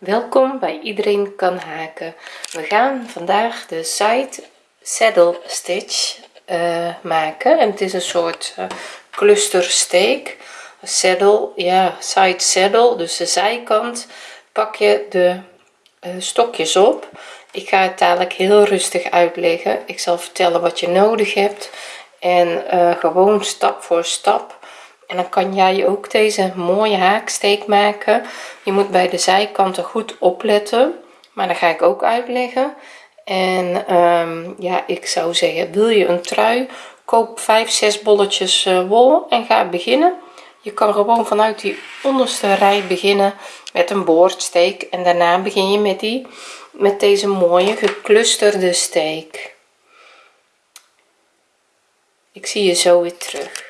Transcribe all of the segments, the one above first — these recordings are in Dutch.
welkom bij iedereen kan haken. We gaan vandaag de side saddle stitch uh, maken. En het is een soort uh, clustersteek. Saddle ja side saddle. Dus de zijkant pak je de uh, stokjes op. Ik ga het dadelijk heel rustig uitleggen. Ik zal vertellen wat je nodig hebt. En gewoon stap voor stap en dan kan jij ook deze mooie haaksteek maken. Je moet bij de zijkanten goed opletten maar dat ga ik ook uitleggen. En um, ja ik zou zeggen wil je een trui koop 5 6 bolletjes uh, wol en ga beginnen. Je kan gewoon vanuit die onderste rij beginnen met een boordsteek en daarna begin je met die met deze mooie geclusterde steek. Ik zie je zo weer terug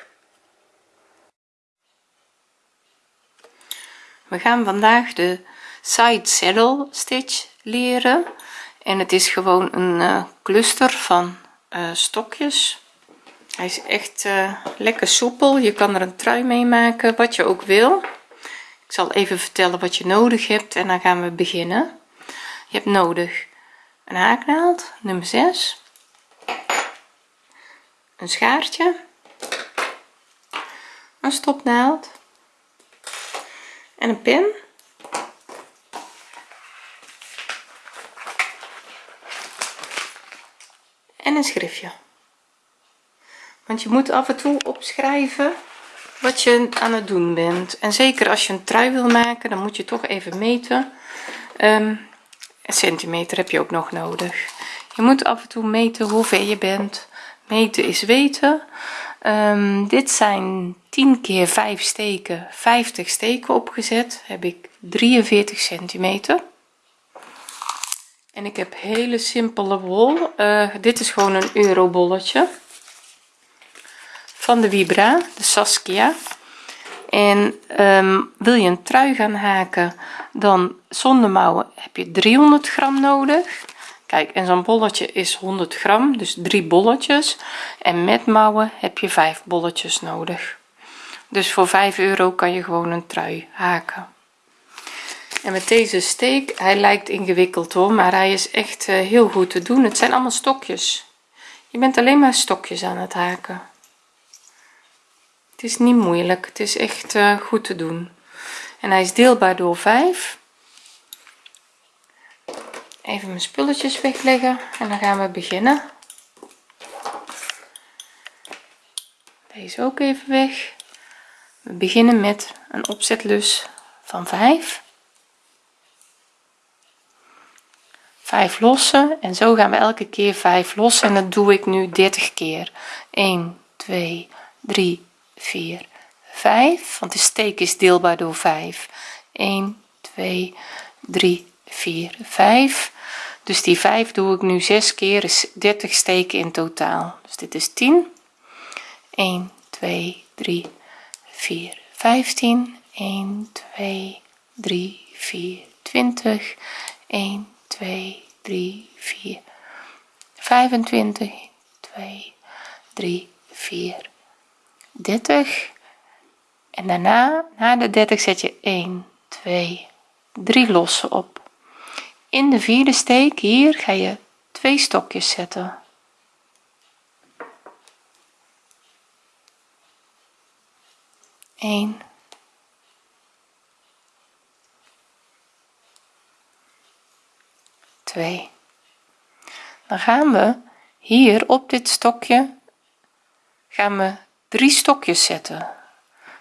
we gaan vandaag de side saddle stitch leren. En het is gewoon een uh, cluster van uh, stokjes. Hij is echt uh, lekker soepel. Je kan er een trui mee maken wat je ook wil. Ik zal even vertellen wat je nodig hebt en dan gaan we beginnen. Je hebt nodig een haaknaald nummer 6 een schaartje. Een stopnaald en een pen. En een schriftje. Want je moet af en toe opschrijven wat je aan het doen bent. En zeker als je een trui wil maken dan moet je toch even meten. Um, een centimeter heb je ook nog nodig. Je moet af en toe meten hoe ver je bent. Meten is weten um, dit zijn 10 keer 5 steken 50 steken opgezet. Heb ik 43 centimeter. En ik heb hele simpele wol. Uh, dit is gewoon een euro bolletje van de vibra de saskia. En um, wil je een trui gaan haken dan zonder mouwen heb je 300 gram nodig kijk en zo'n bolletje is 100 gram dus drie bolletjes. En met mouwen heb je vijf bolletjes nodig. Dus voor 5 euro kan je gewoon een trui haken. En met deze steek hij lijkt ingewikkeld hoor maar hij is echt uh, heel goed te doen. Het zijn allemaal stokjes. Je bent alleen maar stokjes aan het haken. Het is niet moeilijk. Het is echt uh, goed te doen. En hij is deelbaar door 5 even mijn spulletjes wegleggen en dan gaan we beginnen. Deze ook even weg. We beginnen met een opzetlus van 5 5 lossen en zo gaan we elke keer 5 lossen en dat doe ik nu 30 keer. 1 2 3 4 5 want de steek is deelbaar door 5 1 2 3 4 5 dus die 5 doe ik nu 6 keer is 30 steken in totaal. Dus dit is 10 1 2 3 4 15 1 2 3 4 20 1 2 3 4 25 2 3 4 30 en daarna na de 30 zet je 1 2 3 lossen op in de vierde steek hier ga je twee stokjes zetten. 1 2 dan gaan we hier op dit stokje gaan we drie stokjes zetten.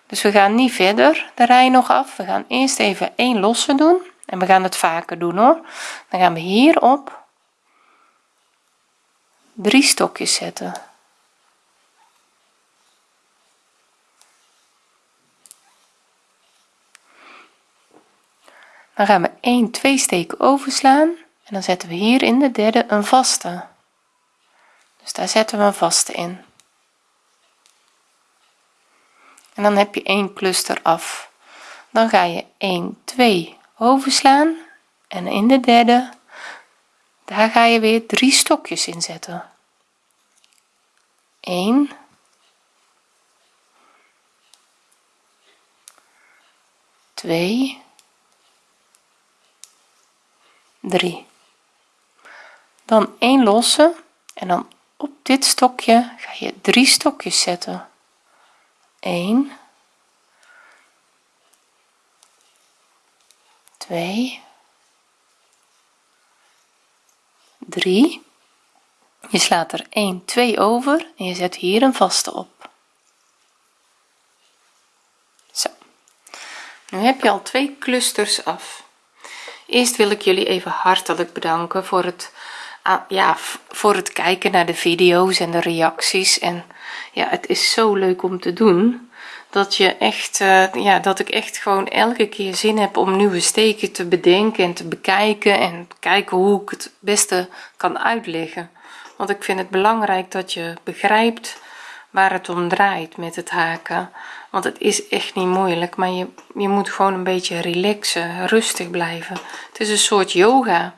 Dus we gaan niet verder de rij nog af. We gaan eerst even één losse doen en we gaan het vaker doen hoor. Dan gaan we hierop drie stokjes zetten. Dan gaan we 1 2 steken overslaan. En dan zetten we hier in de derde een vaste. Dus daar zetten we een vaste in. En dan heb je één cluster af. Dan ga je 1 2 overslaan. En in de derde daar ga je weer drie stokjes in zetten. 1 2 3 dan 1 losse en dan op dit stokje ga je drie stokjes zetten. 1 2 3 je slaat er 1 2 over en je zet hier een vaste op. Zo. Nu heb je al twee clusters af. Eerst wil ik jullie even hartelijk bedanken voor het ah, ja voor het kijken naar de video's en de reacties. En ja het is zo leuk om te doen dat je echt uh, ja dat ik echt gewoon elke keer zin heb om nieuwe steken te bedenken en te bekijken en kijken hoe ik het beste kan uitleggen. Want ik vind het belangrijk dat je begrijpt waar het om draait met het haken. Want het is echt niet moeilijk maar je, je moet gewoon een beetje relaxen rustig blijven. Het is een soort yoga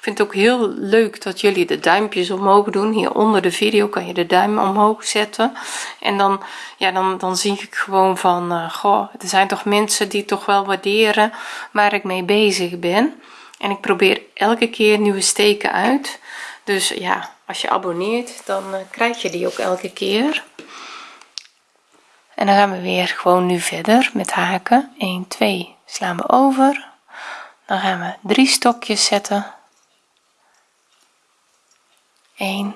ik vind het ook heel leuk dat jullie de duimpjes omhoog doen. Hier onder de video kan je de duim omhoog zetten. En dan ja dan dan zie ik gewoon van uh, goh er zijn toch mensen die toch wel waarderen waar ik mee bezig ben. En ik probeer elke keer nieuwe steken uit. Dus ja als je abonneert dan uh, krijg je die ook elke keer. En dan gaan we weer gewoon nu verder met haken. 1 2 slaan we over. Dan gaan we drie stokjes zetten 1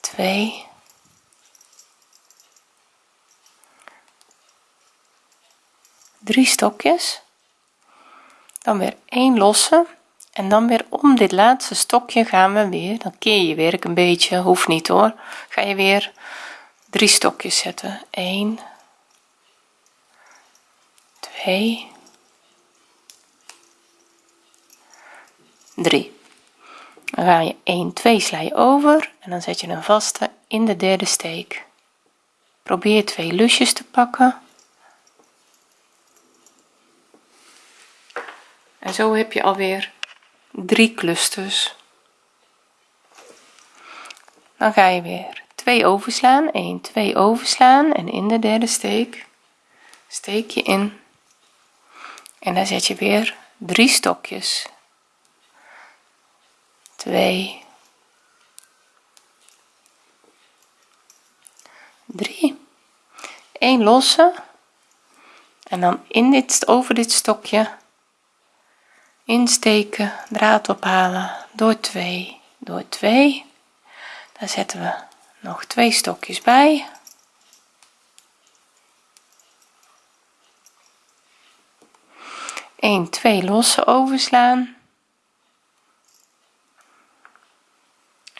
2 drie stokjes. Dan weer één losse. En dan weer om dit laatste stokje gaan we weer. Dan keer je werk een beetje. Hoeft niet hoor. Ga je weer drie stokjes zetten. 1 2 3 dan ga je 1 2 sla je over en dan zet je een vaste in de derde steek. Probeer twee lusjes te pakken. En zo heb je alweer drie clusters. Dan ga je weer 2 overslaan 1 2 overslaan en in de derde steek steek je in. En dan zet je weer drie stokjes 2 3 1 losse. En dan in dit over dit stokje insteken draad ophalen door 2 door 2 dan zetten we nog twee stokjes bij. Een twee losse overslaan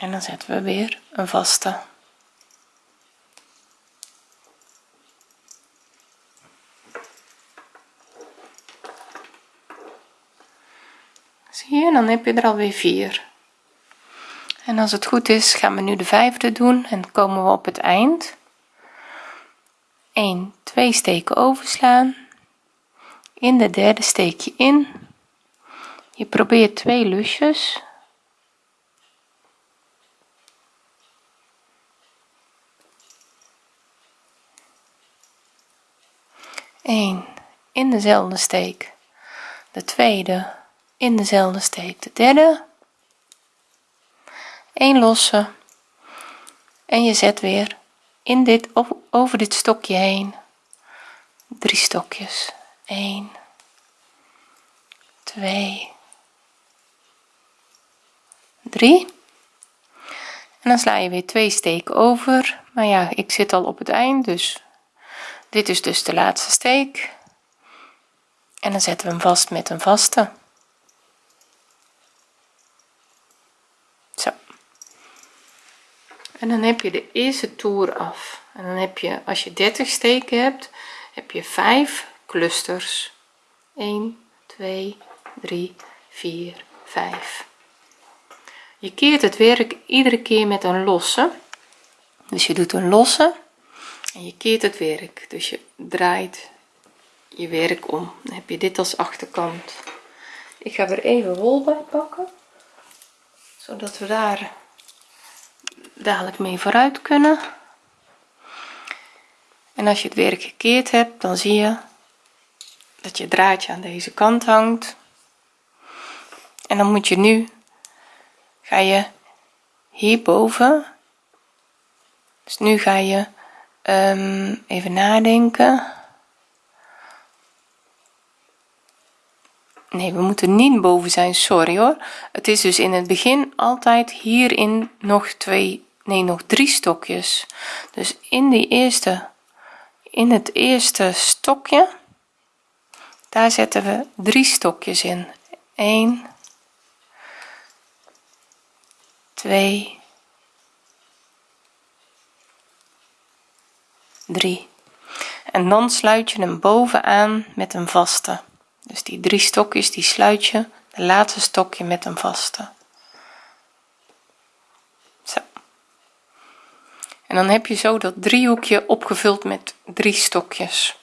en dan zetten we weer een vaste. Zie je dan heb je er alweer vier. En als het goed is gaan we nu de vijfde doen en komen we op het eind. 1 2 steken overslaan. In de derde steek je in. Je probeert twee lusjes 1 in dezelfde steek. De tweede in dezelfde steek. De derde 1 losse. En je zet weer in dit over dit stokje heen. Drie stokjes. 1 2 3 en dan sla je weer twee steken over. Maar ja ik zit al op het eind dus dit is dus de laatste steek. En dan zetten we hem vast met een vaste. Zo. En dan heb je de eerste toer af. En dan heb je als je 30 steken hebt heb je 5 clusters. 1 2 3 4 5 je keert het werk iedere keer met een losse. Dus je doet een losse en je keert het werk dus je draait je werk om. Dan heb je dit als achterkant. Ik ga er even wol bij pakken zodat we daar dadelijk mee vooruit kunnen. En als je het werk gekeerd hebt dan zie je dat je draadje aan deze kant hangt. En dan moet je nu ga je hierboven. Dus nu ga je um, even nadenken. Nee we moeten niet boven zijn. Sorry hoor. Het is dus in het begin altijd hierin nog twee nee nog drie stokjes. Dus in die eerste in het eerste stokje daar zetten we drie stokjes in. 1 2 3 en dan sluit je hem bovenaan met een vaste. Dus die drie stokjes die sluit je. De laatste stokje met een vaste. Zo. En dan heb je zo dat driehoekje opgevuld met drie stokjes.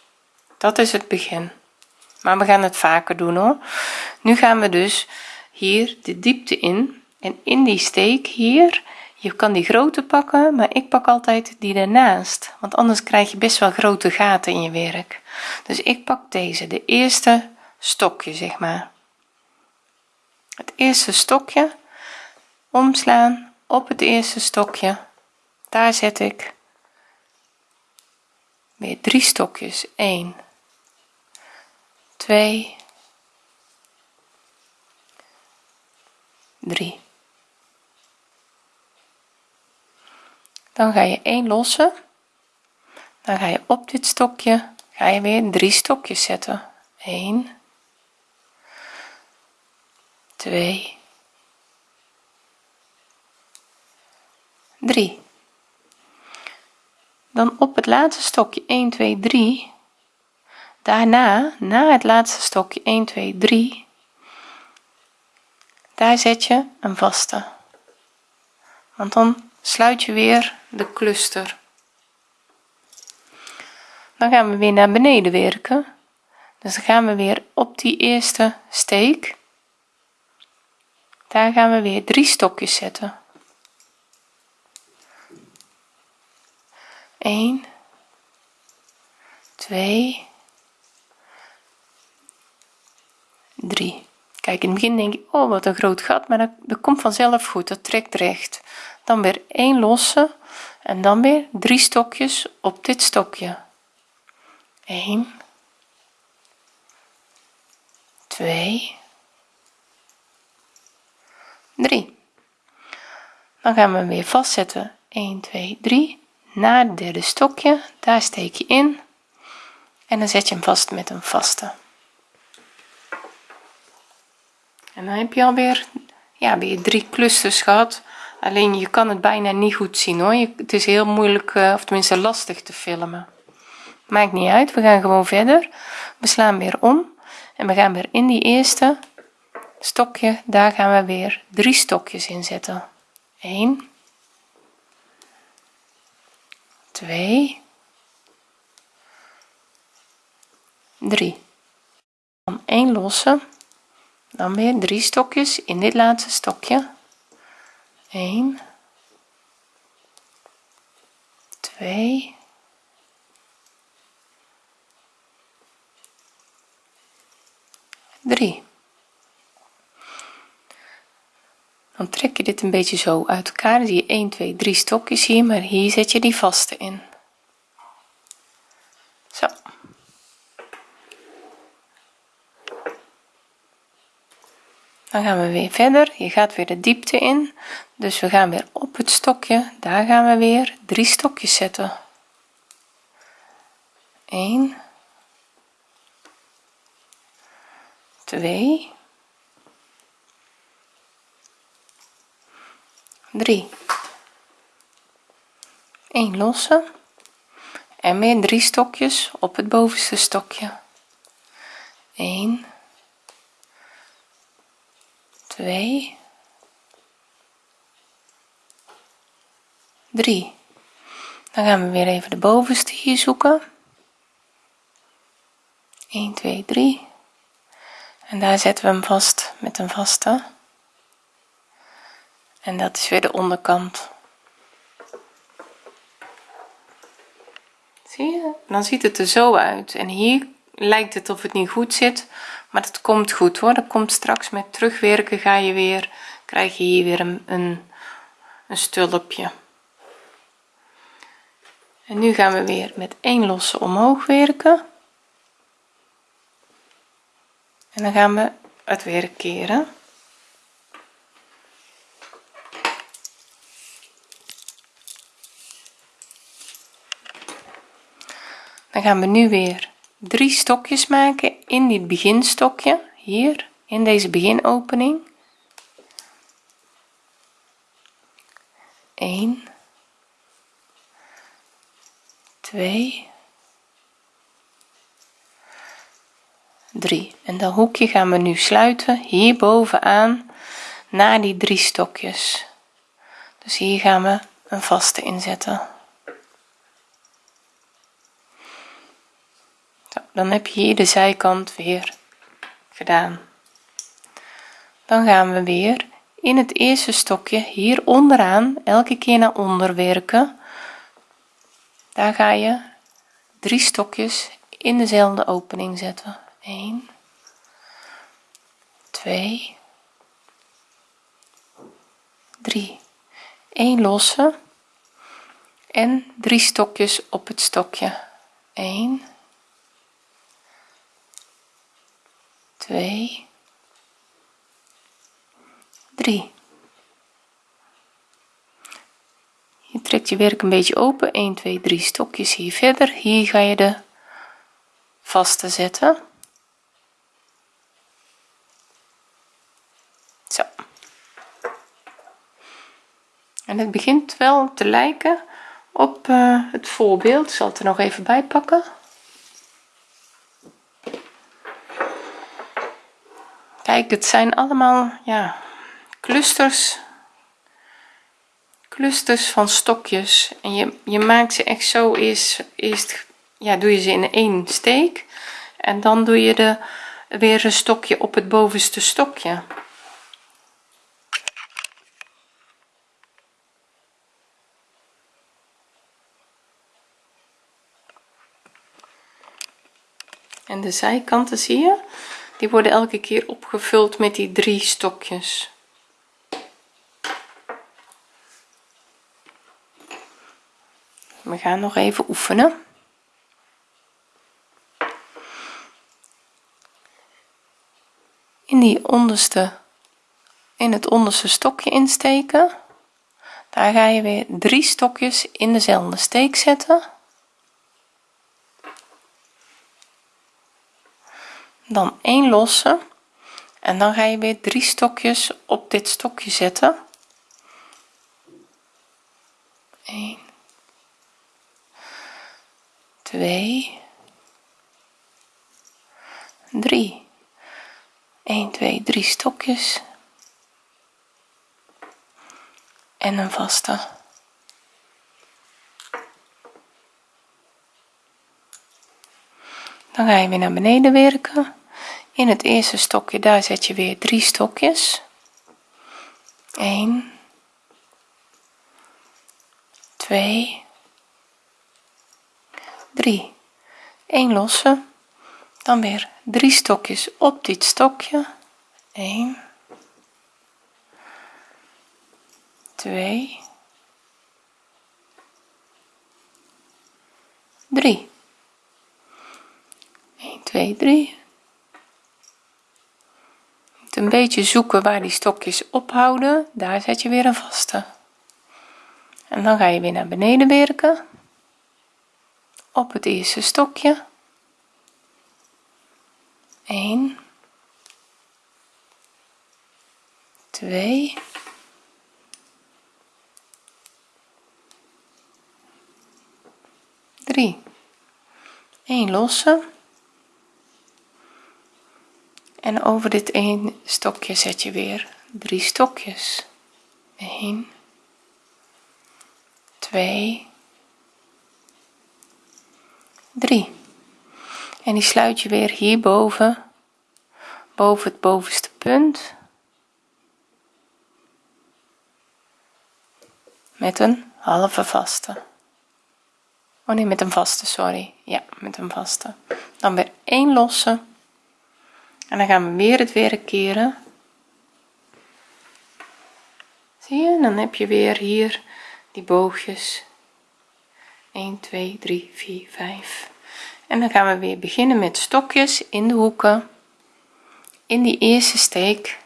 Dat is het begin. Maar we gaan het vaker doen hoor. Nu gaan we dus hier de diepte in. En in die steek hier je kan die grote pakken maar ik pak altijd die ernaast want anders krijg je best wel grote gaten in je werk. Dus ik pak deze de eerste stokje zeg maar. Het eerste stokje omslaan op het eerste stokje. Daar zet ik weer drie stokjes. 1 2 3 dan ga je 1 lossen. Dan ga je op dit stokje ga je weer drie stokjes zetten. 1 2 3 dan op het laatste stokje 1 2 3 daarna na het laatste stokje 1 2 3 daar zet je een vaste. Want dan sluit je weer de cluster. Dan gaan we weer naar beneden werken. Dus dan gaan we weer op die eerste steek. Daar gaan we weer drie stokjes zetten. 1 2 3 kijk in het begin denk je oh wat een groot gat maar dat, komt vanzelf goed dat trekt recht. Dan weer 1 losse en dan weer drie stokjes op dit stokje. 1 2 3 dan gaan we hem weer vastzetten. 1 2 3 naar het derde stokje. Daar steek je in. En dan zet je hem vast met een vaste en dan heb je alweer ja weer drie clusters gehad. Alleen je kan het bijna niet goed zien hoor. Het is heel moeilijk eh, of tenminste lastig te filmen. Maakt niet uit we gaan gewoon verder. We slaan weer om en we gaan weer in die eerste stokje. Daar gaan we weer drie stokjes in zetten. 1 2 3 dan 1 losse dan weer drie stokjes in dit laatste stokje. 1 2 3 dan trek je dit een beetje zo uit elkaar. Zie je 1 2 3 stokjes hier maar hier zet je die vaste in zo dan gaan we weer verder. Je gaat weer de diepte in. Dus we gaan weer op het stokje. Daar gaan we weer. Drie stokjes zetten. 1 2 3 1 losse. En weer drie stokjes op het bovenste stokje. 1 2 3 dan gaan we weer even de bovenste hier zoeken. 1 2 3 en daar zetten we hem vast met een vaste. En dat is weer de onderkant. Zie je? Dan ziet het er zo uit. En hier lijkt het of het niet goed zit maar dat komt goed hoor. Dat komt straks met terugwerken ga je weer krijg je hier weer een, een, een stulpje. En nu gaan we weer met één losse omhoog werken. En dan gaan we het weer keren. Dan gaan we nu weer drie stokjes maken in dit beginstokje hier in deze beginopening. 1 2 3 en dat hoekje gaan we nu sluiten hier bovenaan naar die drie stokjes. Dus hier gaan we een vaste inzetten dan heb je hier de zijkant weer gedaan. Dan gaan we weer in het eerste stokje hier onderaan elke keer naar onder werken. Daar ga je drie stokjes in dezelfde opening zetten. 1 2 3 1 losse en drie stokjes op het stokje. 1 2 3 je trekt je werk een beetje open. 1 2 3 stokjes hier verder. Hier ga je de vaste zetten. Zo. En het begint wel te lijken op uh, het voorbeeld. Ik zal het er nog even bij pakken kijk het zijn allemaal ja clusters. Clusters van stokjes. En je, je maakt ze echt zo eerst, eerst ja doe je ze in één steek. En dan doe je de weer een stokje op het bovenste stokje. En de zijkanten zie je die worden elke keer opgevuld met die drie stokjes. We gaan nog even oefenen. In die onderste in het onderste stokje insteken. Daar ga je weer drie stokjes in dezelfde steek zetten dan één losse. En dan ga je weer drie stokjes op dit stokje zetten. 1 2 3 1 2 3 stokjes. En een vaste. Dan ga je weer naar beneden werken in het eerste stokje daar zet je weer drie stokjes. 1 2 3 1 losse dan weer drie stokjes op dit stokje. 1 2 3 1 2 3 een beetje zoeken waar die stokjes ophouden. Daar zet je weer een vaste. En dan ga je weer naar beneden werken. Op het eerste stokje. 1 2 3 1 losse en over dit één stokje zet je weer drie stokjes. 1 2 3 en die sluit je weer hierboven boven het bovenste punt. Met een halve vaste. Oh nee met een vaste sorry. Ja met een vaste. Dan weer 1 losse en dan gaan we weer het werk keren. Zie je? Dan heb je weer hier die boogjes. 1 2 3 4 5 en dan gaan we weer beginnen met stokjes in de hoeken. In die eerste steek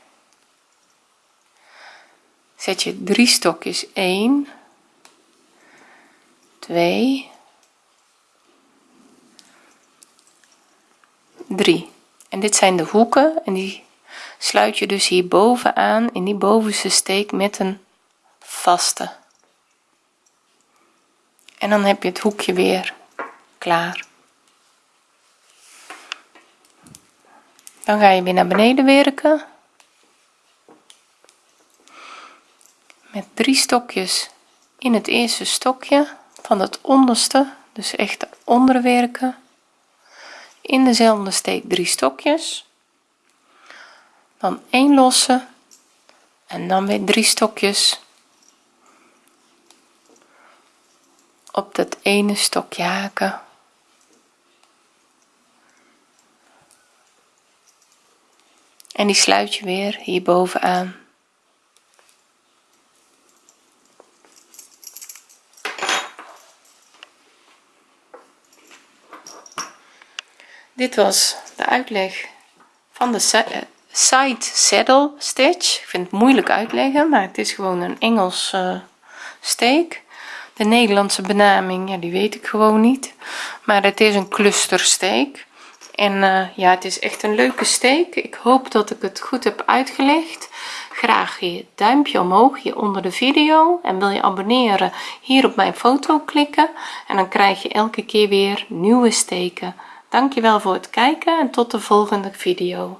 zet je drie stokjes. 1 2 3 en dit zijn de hoeken en die sluit je dus hier bovenaan in die bovenste steek met een vaste. En dan heb je het hoekje weer klaar. Dan ga je weer naar beneden werken. Met drie stokjes in het eerste stokje van het onderste dus echt onder werken in dezelfde steek drie stokjes. Dan 1 losse en dan weer drie stokjes. Op dat ene stokje haken. En die sluit je weer hier bovenaan dit was de uitleg van de eh, side saddle stitch. Ik vind het moeilijk uitleggen maar het is gewoon een Engels uh, steek. De Nederlandse benaming ja die weet ik gewoon niet. Maar het is een clustersteek. En uh, ja het is echt een leuke steek. Ik hoop dat ik het goed heb uitgelegd. Graag je duimpje omhoog hier onder de video. En wil je abonneren hier op mijn foto klikken. En dan krijg je elke keer weer nieuwe steken dankjewel voor het kijken en tot de volgende video